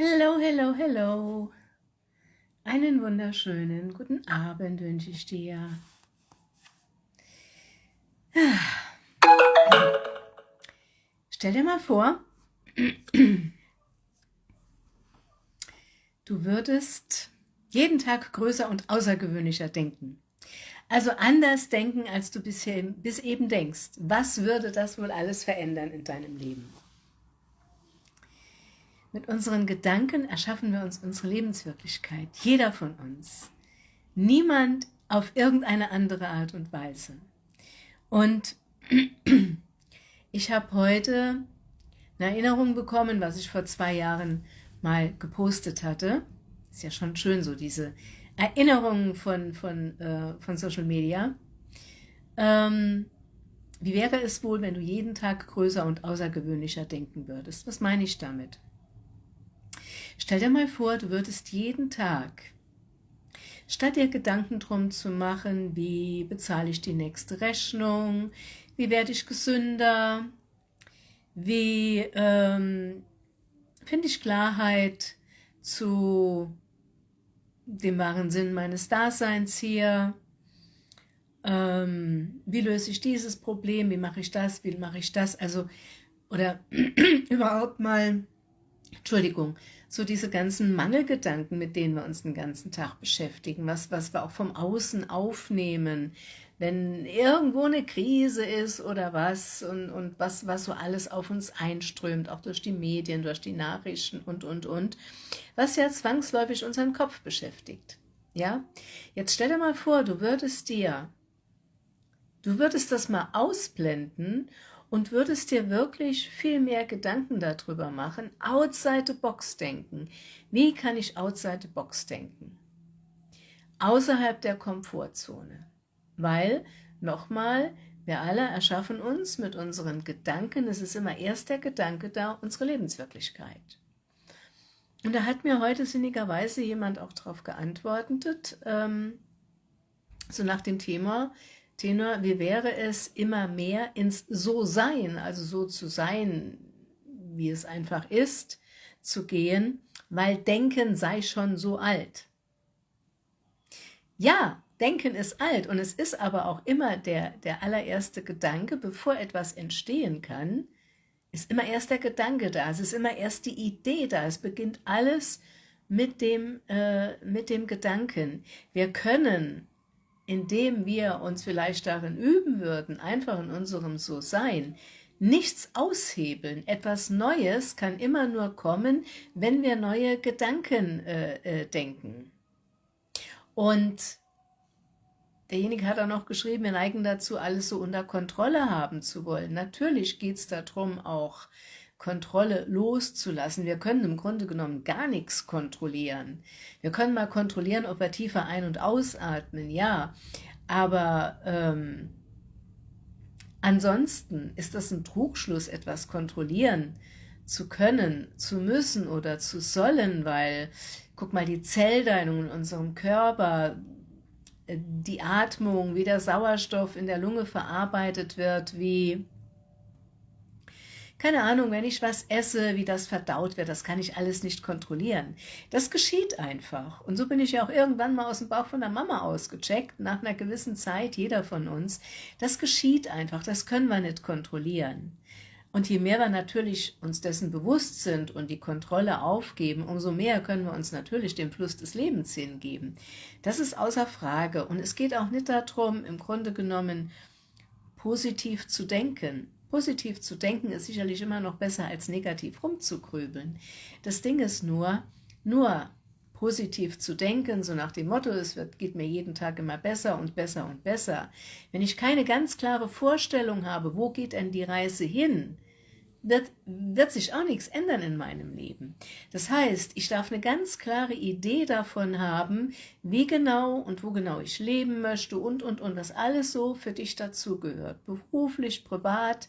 Hello, hello, hello. Einen wunderschönen guten Abend wünsche ich dir. Stell dir mal vor, du würdest jeden Tag größer und außergewöhnlicher denken. Also anders denken, als du bisher, bis eben denkst. Was würde das wohl alles verändern in deinem Leben? Mit unseren Gedanken erschaffen wir uns unsere Lebenswirklichkeit, jeder von uns. Niemand auf irgendeine andere Art und Weise. Und ich habe heute eine Erinnerung bekommen, was ich vor zwei Jahren mal gepostet hatte. Ist ja schon schön so, diese Erinnerungen von, von, äh, von Social Media. Ähm, wie wäre es wohl, wenn du jeden Tag größer und außergewöhnlicher denken würdest? Was meine ich damit? Stell dir mal vor, du würdest jeden Tag, statt dir Gedanken drum zu machen, wie bezahle ich die nächste Rechnung, wie werde ich gesünder, wie ähm, finde ich Klarheit zu dem wahren Sinn meines Daseins hier, ähm, wie löse ich dieses Problem, wie mache ich das, wie mache ich das, also, oder überhaupt mal, Entschuldigung, so diese ganzen Mangelgedanken, mit denen wir uns den ganzen Tag beschäftigen, was, was wir auch vom Außen aufnehmen, wenn irgendwo eine Krise ist oder was und, und was, was so alles auf uns einströmt, auch durch die Medien, durch die Nachrichten und, und, und, was ja zwangsläufig unseren Kopf beschäftigt. Ja, jetzt stell dir mal vor, du würdest dir, du würdest das mal ausblenden und würdest dir wirklich viel mehr Gedanken darüber machen, outside the box denken. Wie kann ich outside the box denken? Außerhalb der Komfortzone. Weil, nochmal, wir alle erschaffen uns mit unseren Gedanken, es ist immer erst der Gedanke da, unsere Lebenswirklichkeit. Und da hat mir heute sinnigerweise jemand auch darauf geantwortet, ähm, so nach dem Thema, Tenor, wie wäre es, immer mehr ins So-Sein, also so zu sein, wie es einfach ist, zu gehen, weil Denken sei schon so alt. Ja, Denken ist alt und es ist aber auch immer der, der allererste Gedanke, bevor etwas entstehen kann, ist immer erst der Gedanke da, es ist immer erst die Idee da, es beginnt alles mit dem, äh, mit dem Gedanken. Wir können indem wir uns vielleicht darin üben würden, einfach in unserem So-Sein, nichts aushebeln. Etwas Neues kann immer nur kommen, wenn wir neue Gedanken äh, äh, denken. Und derjenige hat auch noch geschrieben, wir neigen dazu, alles so unter Kontrolle haben zu wollen. Natürlich geht es darum, auch Kontrolle loszulassen. Wir können im Grunde genommen gar nichts kontrollieren. Wir können mal kontrollieren, ob wir tiefer ein- und ausatmen, ja, aber ähm, ansonsten ist das ein Trugschluss, etwas kontrollieren zu können, zu müssen oder zu sollen, weil, guck mal, die Zellteilung in unserem Körper, äh, die Atmung, wie der Sauerstoff in der Lunge verarbeitet wird, wie keine Ahnung, wenn ich was esse, wie das verdaut wird, das kann ich alles nicht kontrollieren. Das geschieht einfach. Und so bin ich ja auch irgendwann mal aus dem Bauch von der Mama ausgecheckt, nach einer gewissen Zeit, jeder von uns. Das geschieht einfach, das können wir nicht kontrollieren. Und je mehr wir natürlich uns dessen bewusst sind und die Kontrolle aufgeben, umso mehr können wir uns natürlich dem Fluss des Lebens hingeben. Das ist außer Frage. Und es geht auch nicht darum, im Grunde genommen positiv zu denken. Positiv zu denken ist sicherlich immer noch besser, als negativ rumzugrübeln. Das Ding ist nur, nur positiv zu denken, so nach dem Motto, es wird, geht mir jeden Tag immer besser und besser und besser. Wenn ich keine ganz klare Vorstellung habe, wo geht denn die Reise hin, wird, wird sich auch nichts ändern in meinem Leben. Das heißt, ich darf eine ganz klare Idee davon haben, wie genau und wo genau ich leben möchte und, und, und, was alles so für dich dazugehört. Beruflich, privat,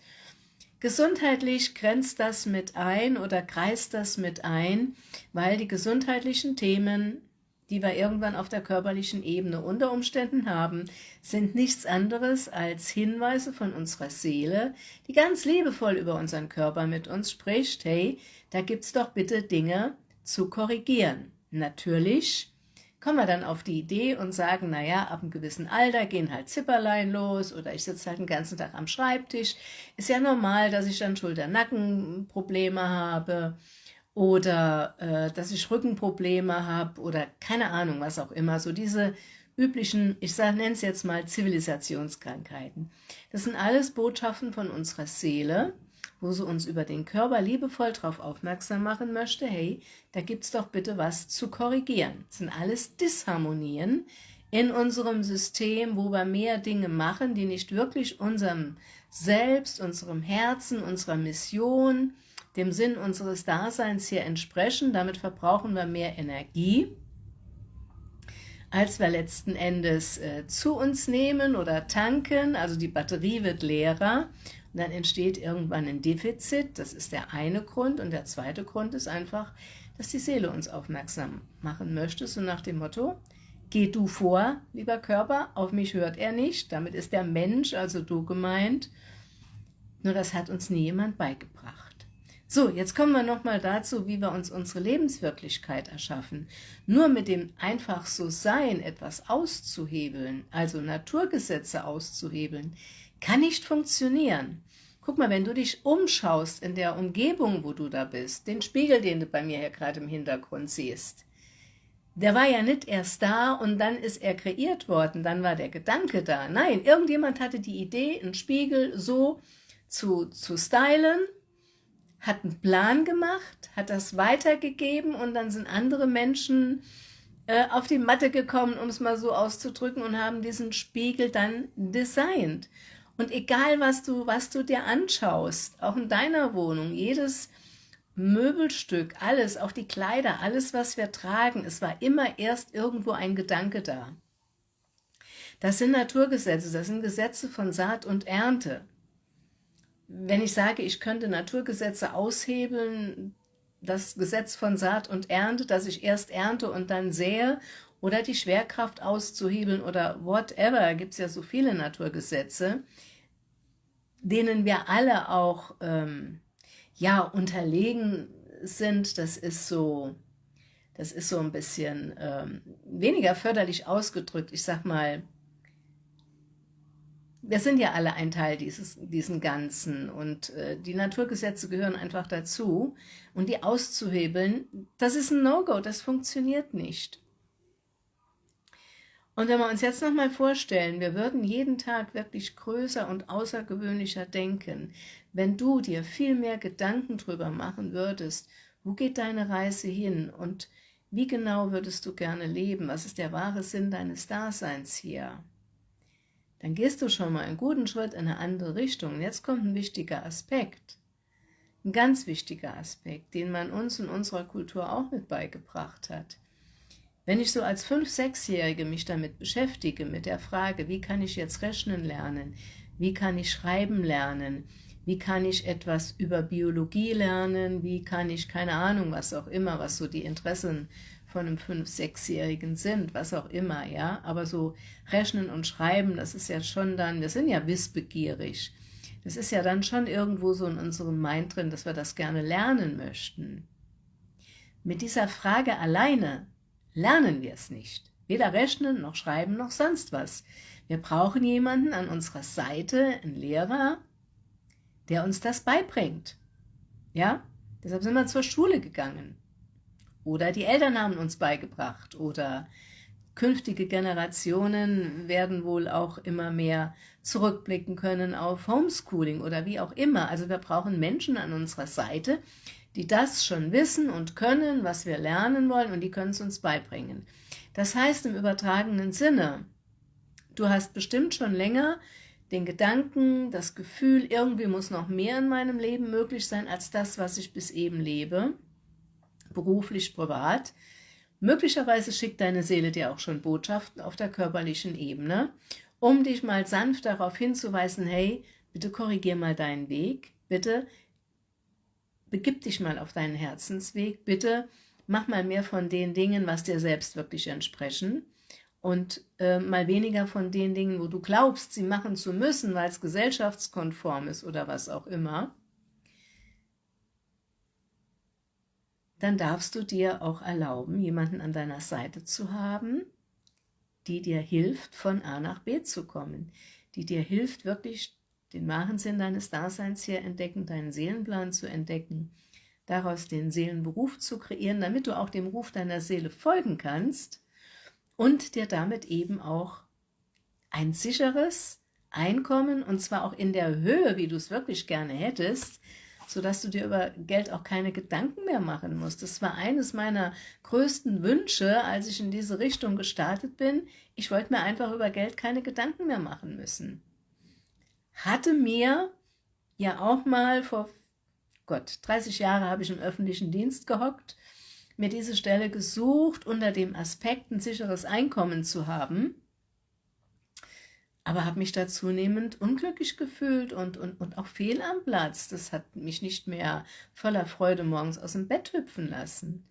gesundheitlich grenzt das mit ein oder kreist das mit ein, weil die gesundheitlichen Themen die wir irgendwann auf der körperlichen Ebene unter Umständen haben, sind nichts anderes als Hinweise von unserer Seele, die ganz liebevoll über unseren Körper mit uns spricht, hey, da gibt's doch bitte Dinge zu korrigieren. Natürlich kommen wir dann auf die Idee und sagen, naja, ab einem gewissen Alter gehen halt Zipperlein los oder ich sitze halt den ganzen Tag am Schreibtisch. Ist ja normal, dass ich dann Schulter-Nacken-Probleme habe oder äh, dass ich Rückenprobleme habe oder keine Ahnung, was auch immer. So diese üblichen, ich nenne es jetzt mal Zivilisationskrankheiten. Das sind alles Botschaften von unserer Seele, wo sie uns über den Körper liebevoll darauf aufmerksam machen möchte, hey, da gibt es doch bitte was zu korrigieren. Das sind alles Disharmonien in unserem System, wo wir mehr Dinge machen, die nicht wirklich unserem Selbst, unserem Herzen, unserer Mission, dem Sinn unseres Daseins hier entsprechen. Damit verbrauchen wir mehr Energie, als wir letzten Endes äh, zu uns nehmen oder tanken. Also die Batterie wird leerer und dann entsteht irgendwann ein Defizit, das ist der eine Grund. Und der zweite Grund ist einfach, dass die Seele uns aufmerksam machen möchte, so nach dem Motto, geh du vor, lieber Körper, auf mich hört er nicht, damit ist der Mensch, also du gemeint, nur das hat uns nie jemand beigebracht. So, jetzt kommen wir nochmal dazu, wie wir uns unsere Lebenswirklichkeit erschaffen. Nur mit dem einfach so Sein etwas auszuhebeln, also Naturgesetze auszuhebeln, kann nicht funktionieren. Guck mal, wenn du dich umschaust in der Umgebung, wo du da bist, den Spiegel, den du bei mir hier gerade im Hintergrund siehst, der war ja nicht erst da und dann ist er kreiert worden, dann war der Gedanke da. Nein, irgendjemand hatte die Idee, einen Spiegel so zu, zu stylen, hat einen Plan gemacht, hat das weitergegeben und dann sind andere Menschen äh, auf die Matte gekommen, um es mal so auszudrücken, und haben diesen Spiegel dann designt. Und egal, was du, was du dir anschaust, auch in deiner Wohnung, jedes Möbelstück, alles, auch die Kleider, alles, was wir tragen, es war immer erst irgendwo ein Gedanke da. Das sind Naturgesetze, das sind Gesetze von Saat und Ernte. Wenn ich sage, ich könnte Naturgesetze aushebeln, das Gesetz von Saat und Ernte, dass ich erst ernte und dann sähe, oder die Schwerkraft auszuhebeln oder whatever, gibt es ja so viele Naturgesetze, denen wir alle auch ähm, ja unterlegen sind, das ist so, das ist so ein bisschen ähm, weniger förderlich ausgedrückt. Ich sag mal, wir sind ja alle ein Teil dieses, diesen Ganzen. Und äh, die Naturgesetze gehören einfach dazu. Und die auszuhebeln, das ist ein No-Go, das funktioniert nicht. Und wenn wir uns jetzt nochmal vorstellen, wir würden jeden Tag wirklich größer und außergewöhnlicher denken, wenn du dir viel mehr Gedanken drüber machen würdest, wo geht deine Reise hin und wie genau würdest du gerne leben, was ist der wahre Sinn deines Daseins hier, dann gehst du schon mal einen guten Schritt in eine andere Richtung. Und jetzt kommt ein wichtiger Aspekt, ein ganz wichtiger Aspekt, den man uns in unserer Kultur auch mit beigebracht hat. Wenn ich so als 5-, 6-Jährige mich damit beschäftige, mit der Frage, wie kann ich jetzt rechnen lernen, wie kann ich schreiben lernen, wie kann ich etwas über Biologie lernen, wie kann ich, keine Ahnung, was auch immer, was so die Interessen von einem 5-, 6-Jährigen sind, was auch immer, ja, aber so Rechnen und Schreiben, das ist ja schon dann, wir sind ja wissbegierig, das ist ja dann schon irgendwo so in unserem Mind drin, dass wir das gerne lernen möchten. Mit dieser Frage alleine lernen wir es nicht. Weder rechnen, noch schreiben, noch sonst was. Wir brauchen jemanden an unserer Seite, einen Lehrer, der uns das beibringt. Ja, deshalb sind wir zur Schule gegangen. Oder die Eltern haben uns beigebracht. Oder künftige Generationen werden wohl auch immer mehr zurückblicken können auf Homeschooling oder wie auch immer. Also wir brauchen Menschen an unserer Seite, die das schon wissen und können, was wir lernen wollen, und die können es uns beibringen. Das heißt im übertragenen Sinne, du hast bestimmt schon länger den Gedanken, das Gefühl, irgendwie muss noch mehr in meinem Leben möglich sein, als das, was ich bis eben lebe, beruflich, privat. Möglicherweise schickt deine Seele dir auch schon Botschaften auf der körperlichen Ebene, um dich mal sanft darauf hinzuweisen, hey, bitte korrigier mal deinen Weg, bitte begib dich mal auf deinen Herzensweg, bitte mach mal mehr von den Dingen, was dir selbst wirklich entsprechen und äh, mal weniger von den Dingen, wo du glaubst, sie machen zu müssen, weil es gesellschaftskonform ist oder was auch immer. Dann darfst du dir auch erlauben, jemanden an deiner Seite zu haben, die dir hilft, von A nach B zu kommen, die dir hilft, wirklich den wahren Sinn deines Daseins hier entdecken, deinen Seelenplan zu entdecken, daraus den Seelenberuf zu kreieren, damit du auch dem Ruf deiner Seele folgen kannst und dir damit eben auch ein sicheres Einkommen, und zwar auch in der Höhe, wie du es wirklich gerne hättest, sodass du dir über Geld auch keine Gedanken mehr machen musst. Das war eines meiner größten Wünsche, als ich in diese Richtung gestartet bin. Ich wollte mir einfach über Geld keine Gedanken mehr machen müssen. Hatte mir ja auch mal vor, Gott, 30 Jahre habe ich im öffentlichen Dienst gehockt, mir diese Stelle gesucht, unter dem Aspekt, ein sicheres Einkommen zu haben aber habe mich da zunehmend unglücklich gefühlt und, und, und auch fehl am Platz. Das hat mich nicht mehr voller Freude morgens aus dem Bett hüpfen lassen.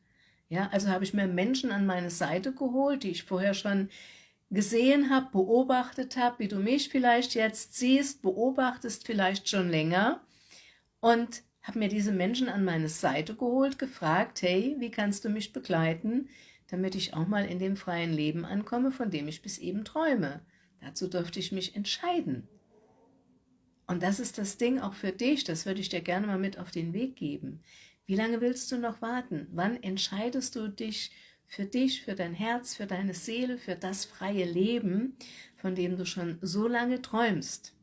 Ja, also habe ich mir Menschen an meine Seite geholt, die ich vorher schon gesehen habe, beobachtet habe, wie du mich vielleicht jetzt siehst, beobachtest vielleicht schon länger und habe mir diese Menschen an meine Seite geholt, gefragt, hey, wie kannst du mich begleiten, damit ich auch mal in dem freien Leben ankomme, von dem ich bis eben träume. Dazu durfte ich mich entscheiden. Und das ist das Ding auch für dich, das würde ich dir gerne mal mit auf den Weg geben. Wie lange willst du noch warten? Wann entscheidest du dich für dich, für dein Herz, für deine Seele, für das freie Leben, von dem du schon so lange träumst?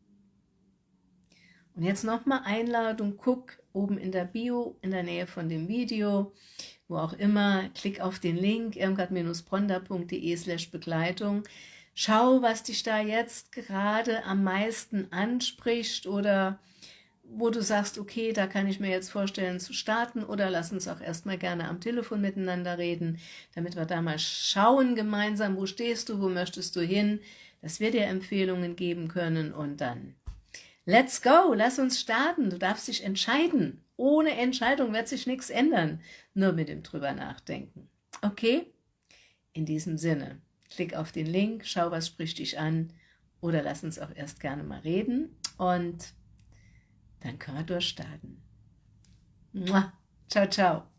Und jetzt nochmal Einladung, guck oben in der Bio, in der Nähe von dem Video, wo auch immer, klick auf den Link irmgard-bronda.de slash Begleitung. Schau, was dich da jetzt gerade am meisten anspricht oder wo du sagst, okay, da kann ich mir jetzt vorstellen zu starten oder lass uns auch erstmal gerne am Telefon miteinander reden, damit wir da mal schauen gemeinsam, wo stehst du, wo möchtest du hin, dass wir dir Empfehlungen geben können und dann let's go, lass uns starten, du darfst dich entscheiden. Ohne Entscheidung wird sich nichts ändern, nur mit dem drüber nachdenken. Okay? In diesem Sinne. Klick auf den Link, schau, was spricht dich an oder lass uns auch erst gerne mal reden und dann können wir durchstarten. Ciao, ciao.